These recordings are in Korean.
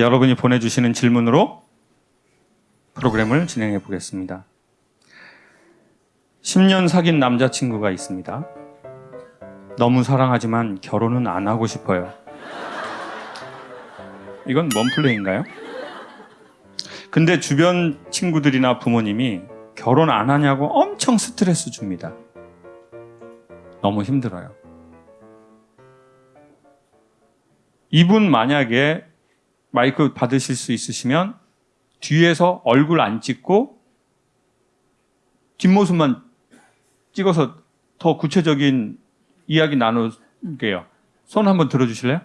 여러분이 보내주시는 질문으로 프로그램을 진행해 보겠습니다. 10년 사귄 남자친구가 있습니다. 너무 사랑하지만 결혼은 안 하고 싶어요. 이건 뭔 플레이인가요? 근데 주변 친구들이나 부모님이 결혼 안 하냐고 엄청 스트레스 줍니다. 너무 힘들어요. 이분 만약에 마이크 받으실 수 있으시면 뒤에서 얼굴 안 찍고 뒷모습만 찍어서 더 구체적인 이야기 나눌게요. 손 한번 들어주실래요?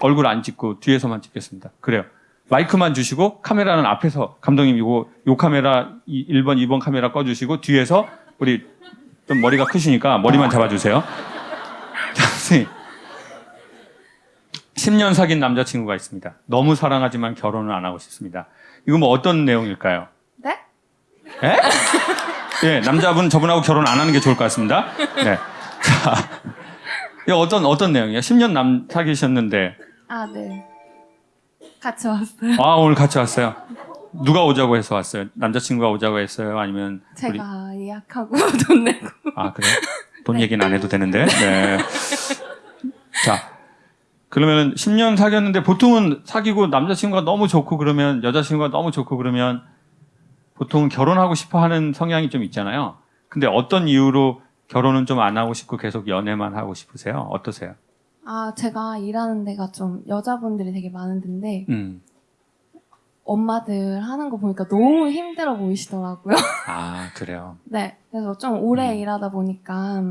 얼굴 안 찍고 뒤에서만 찍겠습니다. 그래요. 마이크만 주시고 카메라는 앞에서 감독님 이거 요 카메라 1번, 2번 카메라 꺼주시고 뒤에서 우리 좀 머리가 크시니까 머리만 잡아주세요. 자, 선생님. 10년 사귄 남자친구가 있습니다. 너무 사랑하지만 결혼을 안 하고 싶습니다. 이거 뭐 어떤 내용일까요? 네? 예? 예, 남자분 저분하고 결혼 안 하는 게 좋을 것 같습니다. 네. 자, 이거 어떤, 어떤 내용이에요? 10년 남 사귀셨는데, 아, 네. 같이 왔어요. 아, 오늘 같이 왔어요. 누가 오자고 해서 왔어요? 남자친구가 오자고 했어요? 아니면 우리 제가 예약하고 돈 내고. 아 그래? 돈 얘기는 안 해도 되는데. 네. 자, 그러면 10년 사귀었는데 보통은 사귀고 남자친구가 너무 좋고 그러면 여자친구가 너무 좋고 그러면 보통 결혼하고 싶어 하는 성향이 좀 있잖아요. 근데 어떤 이유로 결혼은 좀 안 하고 싶고 계속 연애만 하고 싶으세요? 어떠세요? 아, 제가 일하는 데가 좀 여자분들이 되게 많은 데인데, 음. 엄마들 하는 거 보니까 너무 힘들어 보이시더라고요. 아 그래요. 네. 그래서 좀 오래 음. 일하다 보니까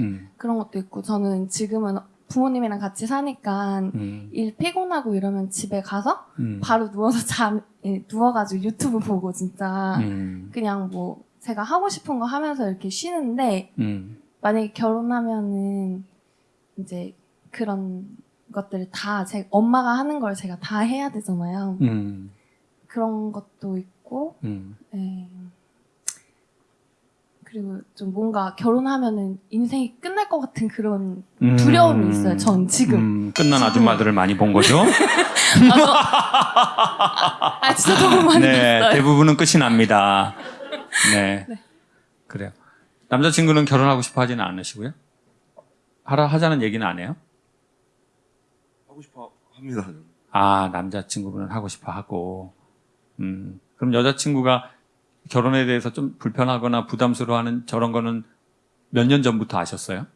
음. 그런 것도 있고, 저는 지금은 부모님이랑 같이 사니까 음. 일 피곤하고 이러면 집에 가서 음. 바로 누워서 잠, 예, 누워가지고 유튜브 보고 진짜 음. 그냥 뭐 제가 하고 싶은 거 하면서 이렇게 쉬는데 음. 만약에 결혼하면은 이제 그런 것들을 다 제 엄마가 하는 걸 제가 다 해야 되잖아요. 음. 그런 것도 있고, 음. 예. 그리고 좀 뭔가 결혼하면은 인생이 끝날 것 같은 그런 음. 두려움이 있어요. 전 지금. 음, 끝난 아줌마들을 많이 본 거죠. 아 진짜 너무 많이 네, 봤어요. 대부분은 끝이 납니다. 네. 네. 그래요. 남자친구는 결혼하고 싶어 하지는 않으시고요? 하라, 하자는 얘기는 안 해요? 하고 싶어 합니다. 아, 남자친구분은 하고 싶어 하고. 음, 그럼 여자친구가 결혼에 대해서 좀 불편하거나 부담스러워하는 저런 거는 몇 년 전부터 아셨어요?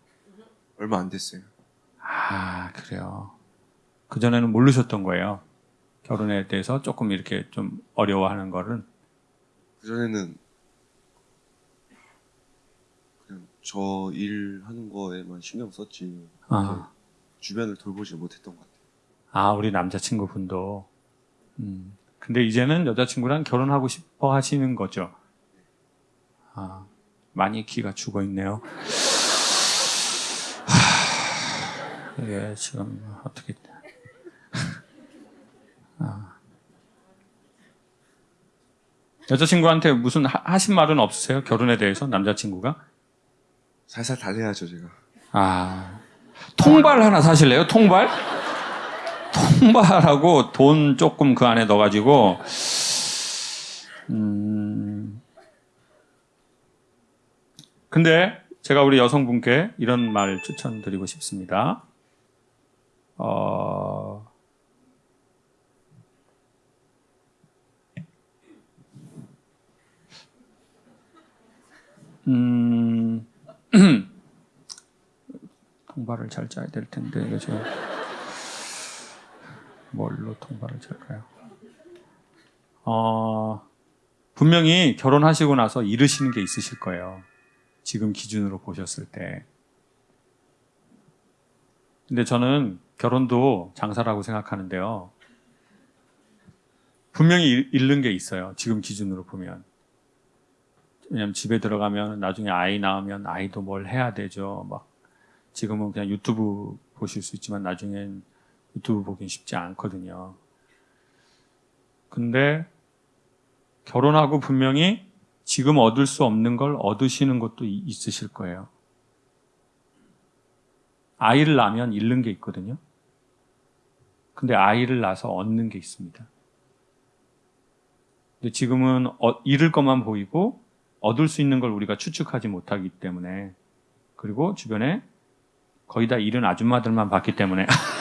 얼마 안 됐어요. 아, 그래요. 그 전에는 모르셨던 거예요. 결혼에 대해서 조금 이렇게 좀 어려워하는 거를. 그 전에는 그냥 저 일 하는 거에만 신경 썼지 아. 주변을 돌보지 못했던 것 같아요. 아, 우리 남자친구분도. 음. 근데 이제는 여자친구랑 결혼하고 싶어 하시는 거죠. 아, 많이 기가 죽어 있네요. 하, 이게 지금 어떻게. 아. 여자친구한테 무슨 하, 하신 말은 없으세요? 결혼에 대해서 남자친구가? 살살 달래야죠 제가. 아, 통발 하나 사실래요? 통발? 통발하고 돈 조금 그 안에 넣어가지고, 음, 근데 제가 우리 여성분께 이런 말 추천드리고 싶습니다. 어, 음, 통발을 잘 짜야 될 텐데 지금 뭘로 통발을 짤까요? 어, 분명히 결혼하시고 나서 잃으시는 게 있으실 거예요. 지금 기준으로 보셨을 때. 근데 저는 결혼도 장사라고 생각하는데요. 분명히 잃- 잃는 게 있어요. 지금 기준으로 보면. 왜냐면 집에 들어가면 나중에 아이 낳으면 아이도 뭘 해야 되죠. 막 지금은 그냥 유튜브 보실 수 있지만 나중엔 유튜브 보긴 쉽지 않거든요. 근데 결혼하고 분명히 지금 얻을 수 없는 걸 얻으시는 것도 이- 있으실 거예요. 아이를 낳으면 잃는 게 있거든요. 근데 아이를 낳아서 얻는 게 있습니다. 근데 지금은 어- 잃을 것만 보이고 얻을 수 있는 걸 우리가 추측하지 못하기 때문에 그리고 주변에 거의 다 잃은 아줌마들만 봤기 때문에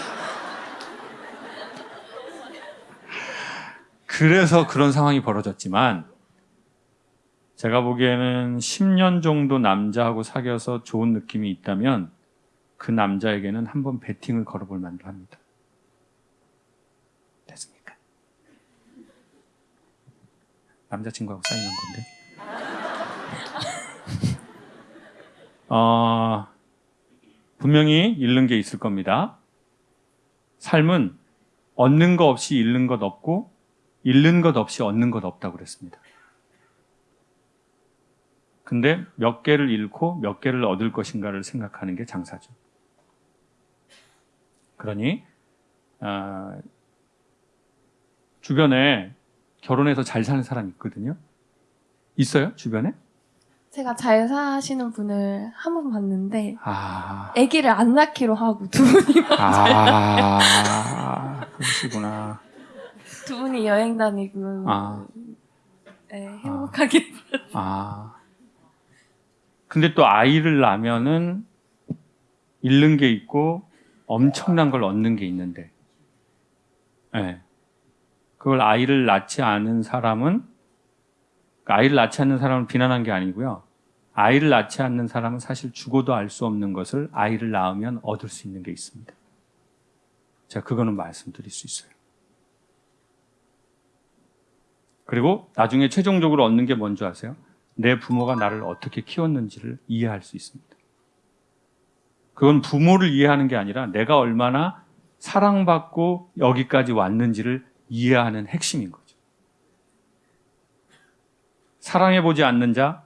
그래서 그런 상황이 벌어졌지만 제가 보기에는 10년 정도 남자하고 사귀어서 좋은 느낌이 있다면 그 남자에게는 한번 베팅을 걸어볼 만도 합니다. 됐습니까? 남자친구하고 사인한 건데. 어, 분명히 잃는 게 있을 겁니다. 삶은 얻는 것 없이 잃는 것 없고 잃는 것 없이 얻는 것 없다고 그랬습니다. 근데 몇 개를 잃고 몇 개를 얻을 것인가를 생각하는 게 장사죠. 그러니 아, 주변에 결혼해서 잘 사는 사람 있거든요. 있어요? 주변에? 제가 잘 사시는 분을 한 번 봤는데 아, 아기를 안 낳기로 하고 두 분이 아, 그러시구나. 두 분이 여행 다니고 아. 네, 행복하게 아. 근데 또 아이를 낳으면은 잃는 게 있고 엄청난 걸 얻는 게 있는데, 예. 그걸 아이를 낳지 않은 사람은, 그러니까 아이를 낳지 않는 사람을 비난한 게 아니고요. 아이를 낳지 않는 사람은 사실 죽어도 알 수 없는 것을 아이를 낳으면 얻을 수 있는 게 있습니다. 제가 그거는 말씀드릴 수 있어요. 그리고 나중에 최종적으로 얻는 게 뭔지 아세요? 내 부모가 나를 어떻게 키웠는지를 이해할 수 있습니다. 그건 부모를 이해하는 게 아니라 내가 얼마나 사랑받고 여기까지 왔는지를 이해하는 핵심인 거죠. 사랑해보지 않는 자,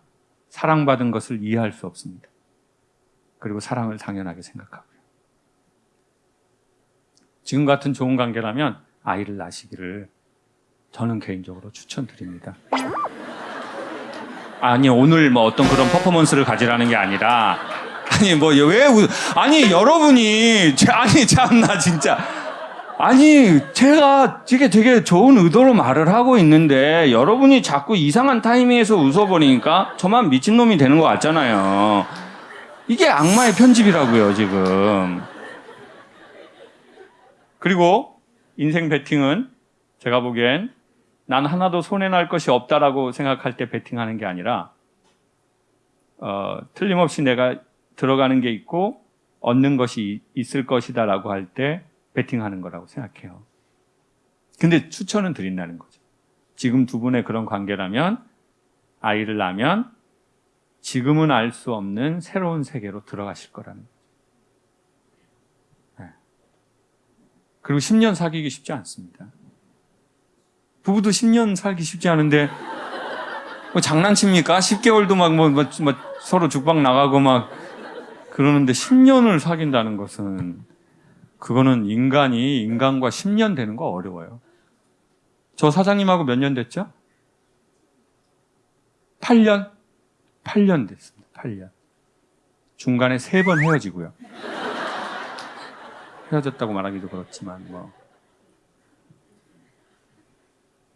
사랑받은 것을 이해할 수 없습니다. 그리고 사랑을 당연하게 생각하고요. 지금 같은 좋은 관계라면 아이를 낳으시기를 저는 개인적으로 추천드립니다. 아니 오늘 뭐 어떤 그런 퍼포먼스를 가지라는 게 아니라 아니 뭐 왜 아니 여러분이 제- 아니 참나 진짜 아니 제가 되게 되게 좋은 의도로 말을 하고 있는데 여러분이 자꾸 이상한 타이밍에서 웃어버리니까 저만 미친놈이 되는 것 같잖아요. 이게 악마의 편집이라고요 지금. 그리고 인생 베팅은 제가 보기엔 난 하나도 손해날 것이 없다라고 생각할 때 베팅하는 게 아니라 어, 틀림없이 내가 들어가는 게 있고 얻는 것이 있을 것이다 라고 할 때 베팅하는 거라고 생각해요. 근데 추천은 드린다는 거죠. 지금 두 분의 그런 관계라면 아이를 낳으면 지금은 알 수 없는 새로운 세계로 들어가실 거라는 거죠. 네. 그리고 10년 사귀기 쉽지 않습니다. 부부도 10년 살기 쉽지 않은데 뭐 장난칩니까? 10개월도 막 뭐, 뭐, 뭐 서로 죽박 나가고 막 그러는데 10년을 사귄다는 것은 그거는 인간이 인간과 10년 되는 거 어려워요. 저 사장님하고 몇 년 됐죠? 8년? 8년 됐습니다. 8년. 중간에 세 번 헤어지고요. 헤어졌다고 말하기도 그렇지만 뭐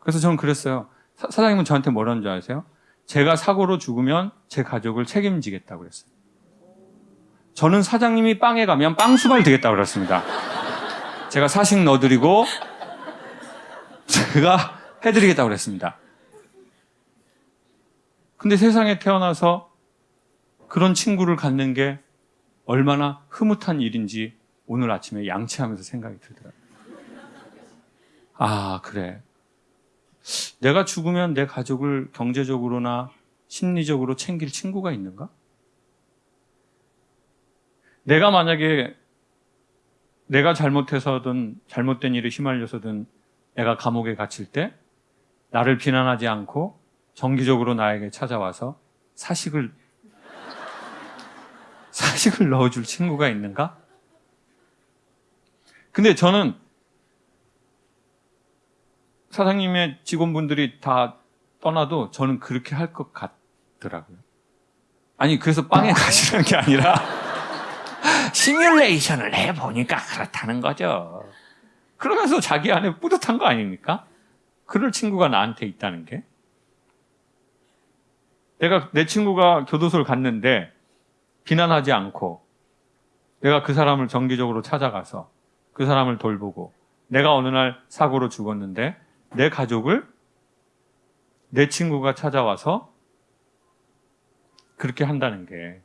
그래서 저는 그랬어요. 사, 사장님은 저한테 뭐라는 줄 아세요? 제가 사고로 죽으면 제 가족을 책임지겠다고 그랬어요. 저는 사장님이 빵에 가면 빵수발 되겠다고 그랬습니다. 제가 사식 넣어드리고 제가 해드리겠다고 그랬습니다. 근데 세상에 태어나서 그런 친구를 갖는 게 얼마나 흐뭇한 일인지 오늘 아침에 양치하면서 생각이 들더라고요. 아, 그래. 내가 죽으면 내 가족을 경제적으로나 심리적으로 챙길 친구가 있는가? 내가 만약에 내가 잘못해서든 잘못된 일에 휘말려서든 애가 감옥에 갇힐 때 나를 비난하지 않고 정기적으로 나에게 찾아와서 사식을 사식을 넣어줄 친구가 있는가? 근데 저는 사장님의 직원분들이 다 떠나도 저는 그렇게 할 것 같더라고요. 아니, 그래서 빵에 가시는 게 아니라, 시뮬레이션을 해보니까 그렇다는 거죠. 그러면서 자기 안에 뿌듯한 거 아닙니까? 그럴 친구가 나한테 있다는 게. 내가 내 친구가 교도소를 갔는데 비난하지 않고 내가 그 사람을 정기적으로 찾아가서 그 사람을 돌보고 내가 어느 날 사고로 죽었는데 내 가족을 내 친구가 찾아와서 그렇게 한다는 게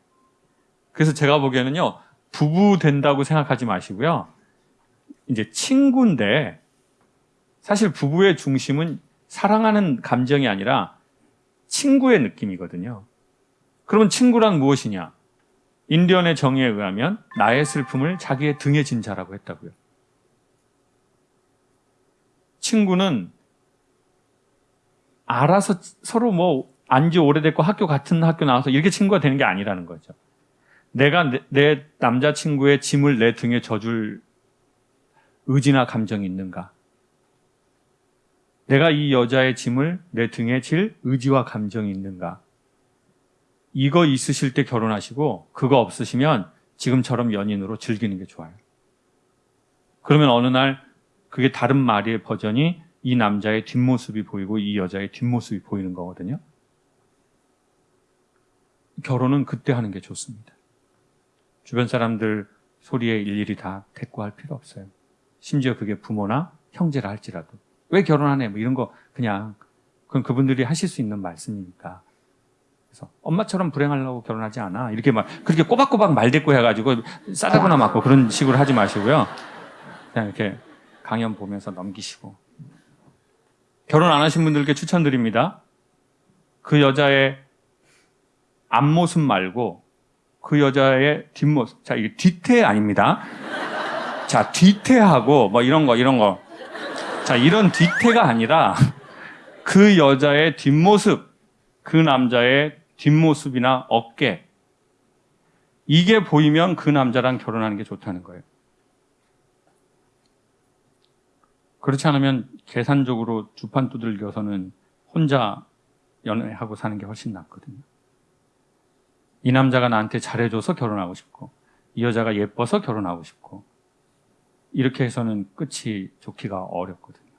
그래서 제가 보기에는요 부부 된다고 생각하지 마시고요 이제 친구인데 사실 부부의 중심은 사랑하는 감정이 아니라 친구의 느낌이거든요. 그러면 친구란 무엇이냐? 인디언의 정의에 의하면 나의 슬픔을 자기의 등에 진 자라고 했다고요. 친구는 알아서 서로 뭐 안지 오래됐고 학교 같은 학교 나와서 이렇게 친구가 되는 게 아니라는 거죠. 내가 내, 내 남자친구의 짐을 내 등에 져줄 의지나 감정이 있는가? 내가 이 여자의 짐을 내 등에 질 의지와 감정이 있는가? 이거 있으실 때 결혼하시고 그거 없으시면 지금처럼 연인으로 즐기는 게 좋아요. 그러면 어느 날 그게 다른 말의 버전이 이 남자의 뒷모습이 보이고 이 여자의 뒷모습이 보이는 거거든요. 결혼은 그때 하는 게 좋습니다. 주변 사람들 소리에 일일이 다 대꾸할 필요 없어요. 심지어 그게 부모나 형제라 할지라도 왜 결혼하네 뭐 이런 거 그냥 그건 그분들이 하실 수 있는 말씀이니까 그래서 엄마처럼 불행하려고 결혼하지 않아 이렇게 막 그렇게 꼬박꼬박 말 대꾸 해가지고 싸다거나 맞고 그런 식으로 하지 마시고요 그냥 이렇게 강연 보면서 넘기시고 결혼 안 하신 분들께 추천드립니다 그 여자의 앞모습 말고 그 여자의 뒷모습 자 이게 뒤태 아닙니다 자, 뒤태하고 뭐 이런 거, 이런 거. 자, 이런 뒤태가 아니라 그 여자의 뒷모습, 그 남자의 뒷모습이나 어깨. 이게 보이면 그 남자랑 결혼하는 게 좋다는 거예요. 그렇지 않으면 계산적으로 주판 두들겨서는 혼자 연애하고 사는 게 훨씬 낫거든요. 이 남자가 나한테 잘해줘서 결혼하고 싶고, 이 여자가 예뻐서 결혼하고 싶고, 이렇게 해서는 끝이 좋기가 어렵거든요.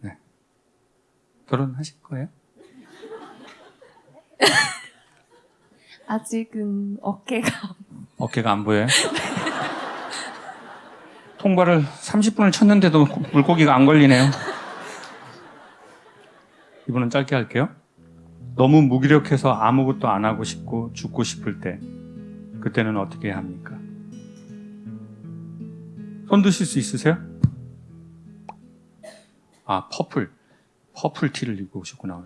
네. 결혼하실 거예요? 아직은 어깨가 어깨가 안 보여요? 통과를 30분을 쳤는데도 물고기가 안 걸리네요. 이분은 짧게 할게요. 너무 무기력해서 아무것도 안 하고 싶고 죽고 싶을 때 그때는 어떻게 해야 합니까? 손 드실 수 있으세요? 아, purple. purple 티를 입고 오셨구나.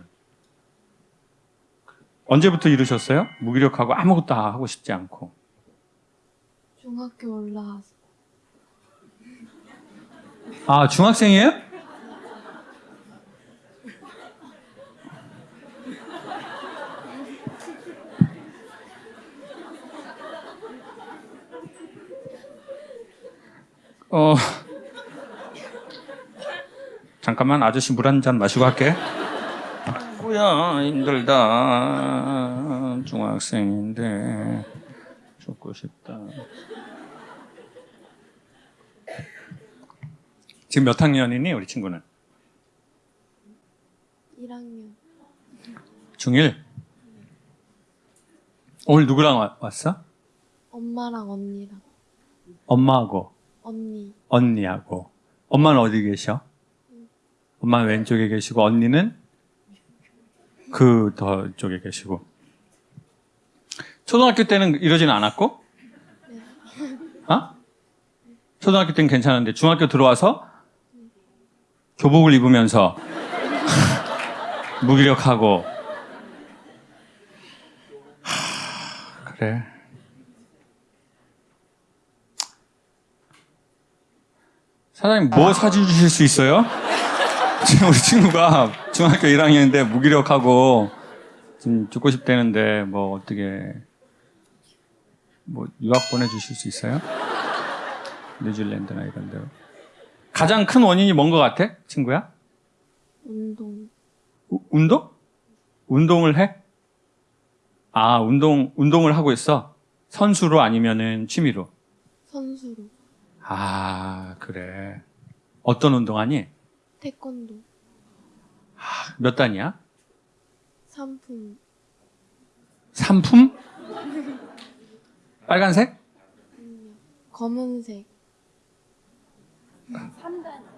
언제부터 이러셨어요? 무기력하고 아무것도 하고 싶지 않고. 중학교 올라와서 아, 중학생이에요? 어, 잠깐만 아저씨 물 한 잔 마시고 할게. 뭐야 힘들다 중학생인데 죽고 싶다. 지금 몇 학년이니 우리 친구는? 1학년 중1? 오늘 누구랑 와- 왔어? 엄마랑 언니랑 엄마하고 언니 언니하고 엄마는 어디 계셔? 엄마는 왼쪽에 계시고 언니는 그 더 쪽에 계시고 초등학교 때는 이러진 않았고? 어? 초등학교 때는 괜찮은데 중학교 들어와서 교복을 입으면서 무기력하고 하, 그래 사장님 뭐 사진 주실 수 있어요? 지금 우리 친구가 중학교 1학년인데 무기력하고 지금 죽고 싶다는데 뭐 어떻게 뭐 유학 보내주실 수 있어요? 뉴질랜드나 이런 데로 가장 큰 원인이 뭔 것 같아? 친구야? 운동 우- 운동? 운동을 해? 아 운동 운동을 하고 있어? 선수로 아니면은 취미로? 선수로 아, 그래. 어떤 운동하니? 태권도 몇 단이야? 상품 삼품? 빨간색? 검은색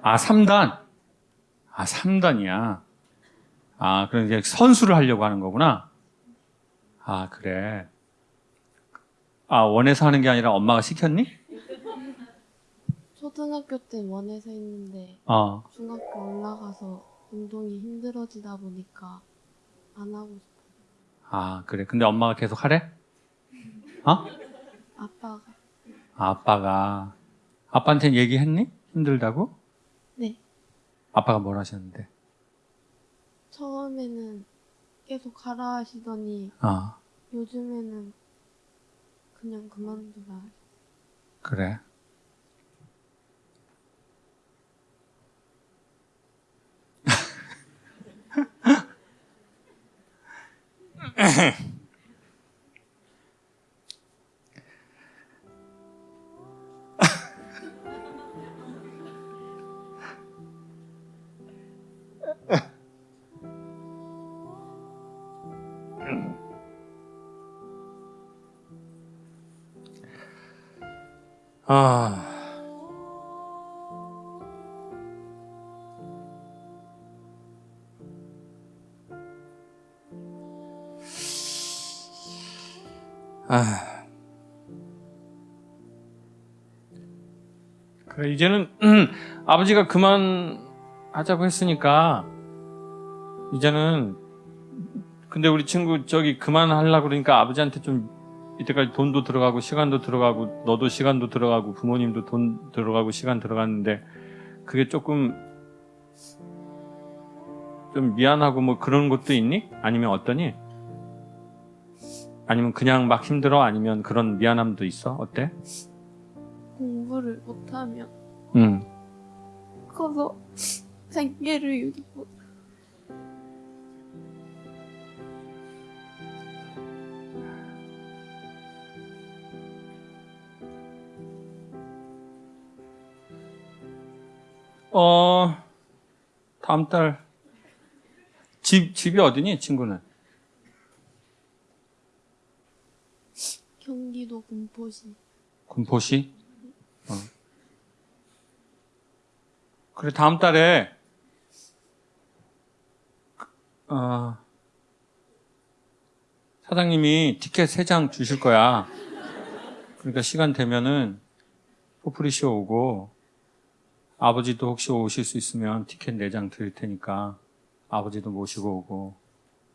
아, 3단. 아, 3단이야. 아, 그럼 이제 선수를 하려고 하는 거구나. 아, 그래. 아, 원해서 하는 게 아니라 엄마가 시켰니? 초등학교 때 원해서 했는데 어. 중학교 올라가서 운동이 힘들어지다 보니까 안 하고 싶어 아, 그래. 근데 엄마가 계속 하래? 어? 아빠가 아, 아빠가. 아빠한테 얘기했니? 힘들다고? 네 아빠가 뭘 하셨는데? 처음에는 계속 가라 하시더니 어, 요즘에는 그냥 그만두라 그래. 아. 아. 그래, 이제는, 음, 아버지가 그만 하자고 했으니까, 이제는, 근데 우리 친구 저기 그만 하려고 그러니까 아버지한테 좀 이때까지 돈도 들어가고 시간도 들어가고 너도 시간도 들어가고 부모님도 돈 들어가고 시간 들어갔는데 그게 조금 좀 미안하고 뭐 그런 것도 있니? 아니면 어떠니? 아니면 그냥 막 힘들어? 아니면 그런 미안함도 있어? 어때? 공부를 못하면 응. 커서 생계를 유지 못 어, 다음 달 집, 집이 어디니? 친구는? 경기도 군포시 군포시? 어. 그래, 다음 달에, 어, 사장님이 티켓 3장 주실 거야. 그러니까 시간 되면은 포프리쇼 오고, 아버지도 혹시 오실 수 있으면 티켓 4장 드릴 테니까, 아버지도 모시고 오고,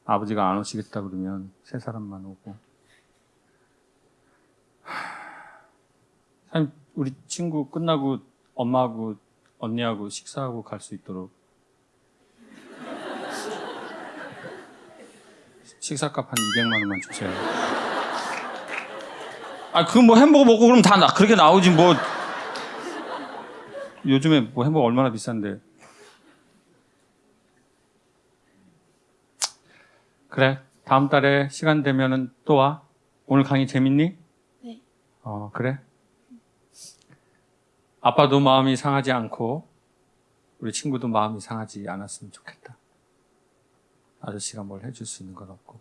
아버지가 안 오시겠다 그러면 세 사람만 오고. 참 우리 친구 끝나고 엄마하고 언니하고 식사하고 갈 수 있도록 식사값 한 200만 원만 주세요. 아, 그 뭐 햄버거 먹고 그러면 다 나, 그렇게 나오지 뭐. 요즘에 뭐 햄버거 얼마나 비싼데. 그래. 다음 달에 시간 되면은 또 와. 오늘 강의 재밌니? 네 어, 그래? 아빠도 마음이 상하지 않고 우리 친구도 마음이 상하지 않았으면 좋겠다. 아저씨가 뭘 해줄 수 있는 건 없고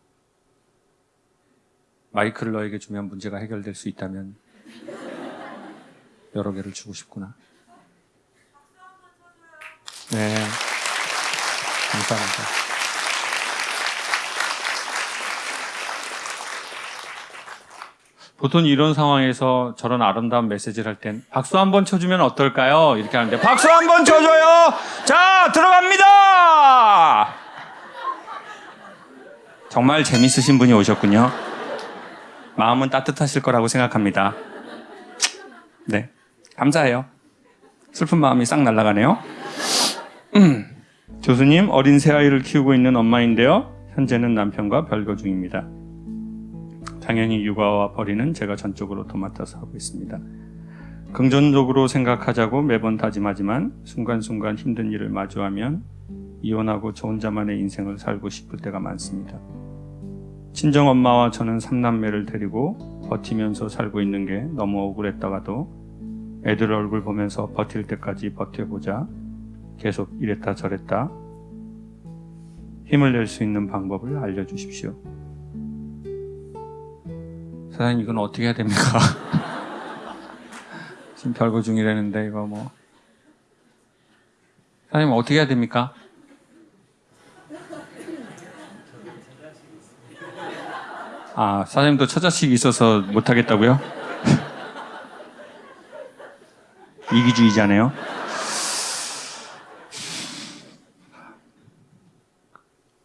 마이크를 너에게 주면 문제가 해결될 수 있다면 여러 개를 주고 싶구나. 네, 감사합니다. 보통 이런 상황에서 저런 아름다운 메시지를 할 땐 박수 한번 쳐주면 어떨까요? 이렇게 하는데 박수 한번 쳐줘요. 자 들어갑니다. 정말 재밌으신 분이 오셨군요. 마음은 따뜻하실 거라고 생각합니다. 네, 감사해요. 슬픈 마음이 싹 날아가네요. 음, 교수님 어린 새 아이를 키우고 있는 엄마인데요. 현재는 남편과 별거 중입니다. 당연히 육아와 벌이는 제가 전적으로 도맡아서 하고 있습니다. 긍정적으로 생각하자고 매번 다짐하지만 순간순간 힘든 일을 마주하면 이혼하고 저 혼자만의 인생을 살고 싶을 때가 많습니다. 친정 엄마와 저는 삼남매를 데리고 버티면서 살고 있는 게 너무 억울했다가도 애들 얼굴 보면서 버틸 때까지 버텨보자. 계속 이랬다 저랬다. 힘을 낼 수 있는 방법을 알려주십시오. 사장님 이건 어떻게 해야 됩니까? 지금 별거 중이라는데 이거 뭐 사장님 어떻게 해야 됩니까? 아 사장님도 처자식이 있어서 못하겠다고요? 이기주의자네요.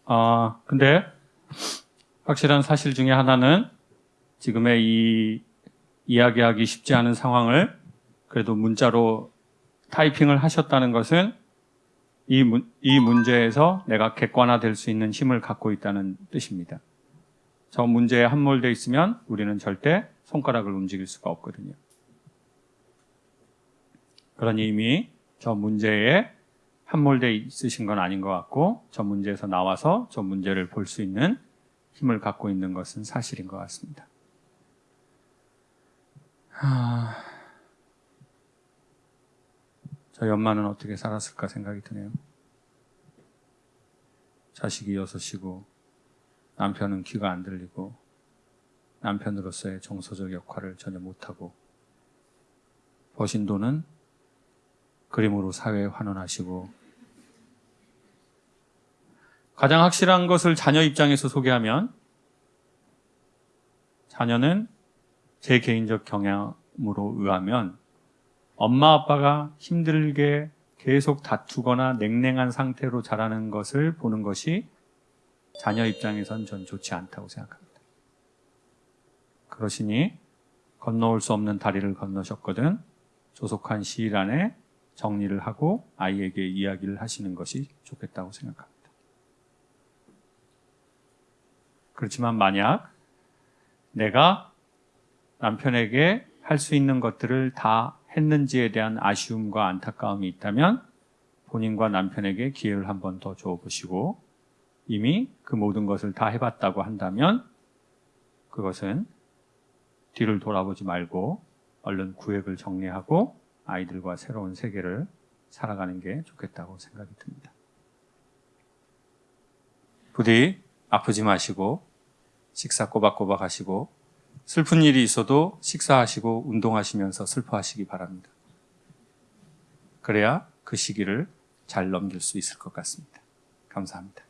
아 근데 확실한 사실 중에 하나는 지금의 이 이야기하기 쉽지 않은 상황을 그래도 문자로 타이핑을 하셨다는 것은 이, 문, 이 문제에서 내가 객관화될 수 있는 힘을 갖고 있다는 뜻입니다. 저 문제에 함몰되어 있으면 우리는 절대 손가락을 움직일 수가 없거든요. 그러니 이미 저 문제에 함몰되어 있으신 건 아닌 것 같고 저 문제에서 나와서 저 문제를 볼 수 있는 힘을 갖고 있는 것은 사실인 것 같습니다. 하... 저희 엄마는 어떻게 살았을까 생각이 드네요. 자식이 여섯이고 남편은 귀가 안 들리고 남편으로서의 정서적 역할을 전혀 못하고 버신 돈은 그림으로 사회에 환원하시고 가장 확실한 것을 자녀 입장에서 소개하면 자녀는 제 개인적 경향으로 의하면 엄마 아빠가 힘들게 계속 다투거나 냉랭한 상태로 자라는 것을 보는 것이 자녀 입장에선 전 좋지 않다고 생각합니다. 그러시니 건너올 수 없는 다리를 건너셨거든 조속한 시일 안에 정리를 하고 아이에게 이야기를 하시는 것이 좋겠다고 생각합니다. 그렇지만 만약 내가 남편에게 할 수 있는 것들을 다 했는지에 대한 아쉬움과 안타까움이 있다면 본인과 남편에게 기회를 한 번 더 줘보시고 이미 그 모든 것을 다 해봤다고 한다면 그것은 뒤를 돌아보지 말고 얼른 구획을 정리하고 아이들과 새로운 세계를 살아가는 게 좋겠다고 생각이 듭니다. 부디 아프지 마시고 식사 꼬박꼬박 하시고 슬픈 일이 있어도 식사하시고 운동하시면서 슬퍼하시기 바랍니다. 그래야 그 시기를 잘 넘길 수 있을 것 같습니다. 감사합니다.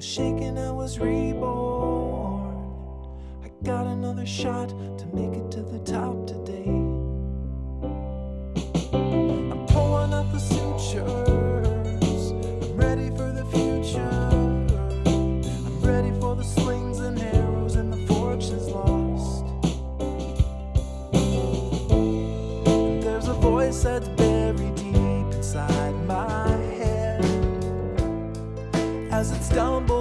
Was I was reborn. I got another shot to make it to the top today. I'm pulling up the sutures. stumble.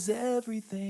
Is everything.